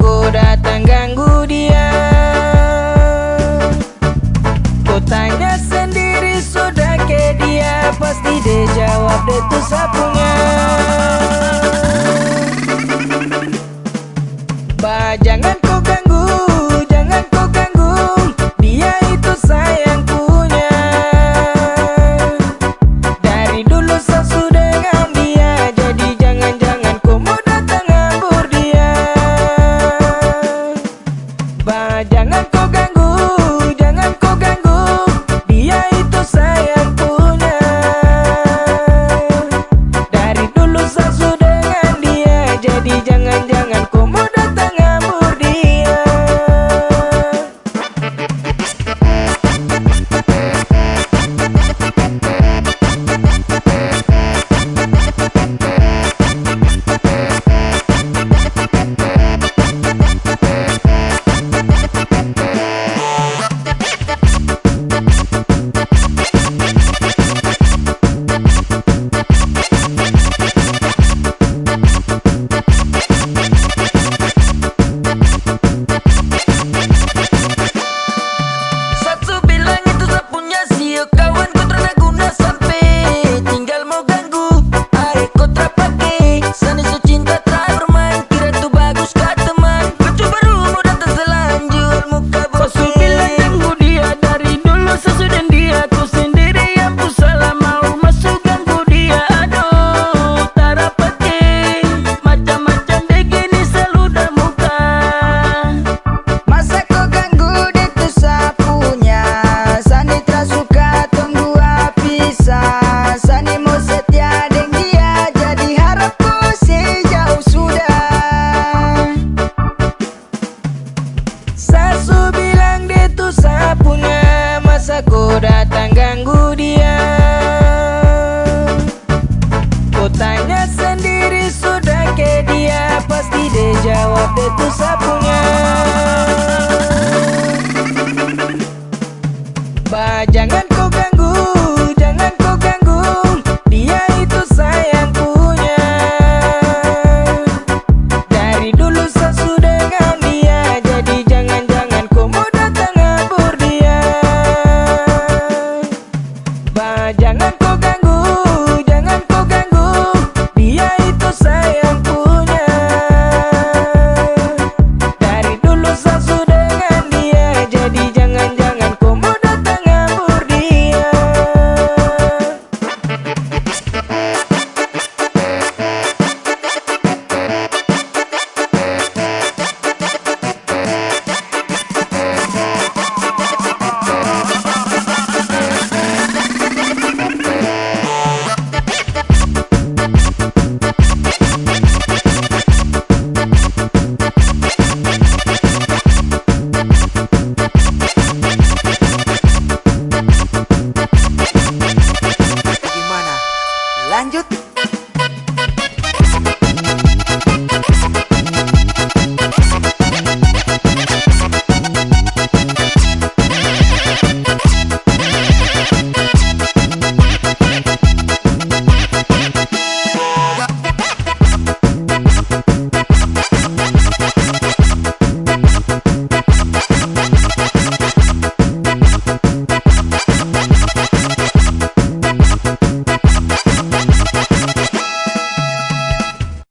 Kau datang ganggu dia. Kau tanya sendiri sudah ke dia? Pasti dia jawab dia tuh sapunya. Kau datang ganggu Lanjut